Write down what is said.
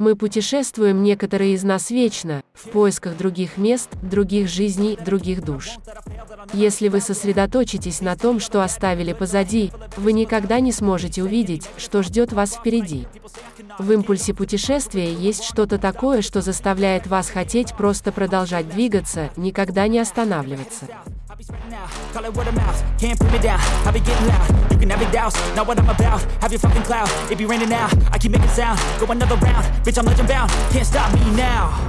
Мы путешествуем некоторые из нас вечно, в поисках других мест, других жизней, других душ. Если вы сосредоточитесь на том, что оставили позади, вы никогда не сможете увидеть, что ждет вас впереди. В импульсе путешествия есть что-то такое, что заставляет вас хотеть просто продолжать двигаться, никогда не останавливаться. Douse Not what I'm about, have your fucking cloud. It be raining now, I keep making sound. Go another round, bitch I'm legend bound. Can't stop me now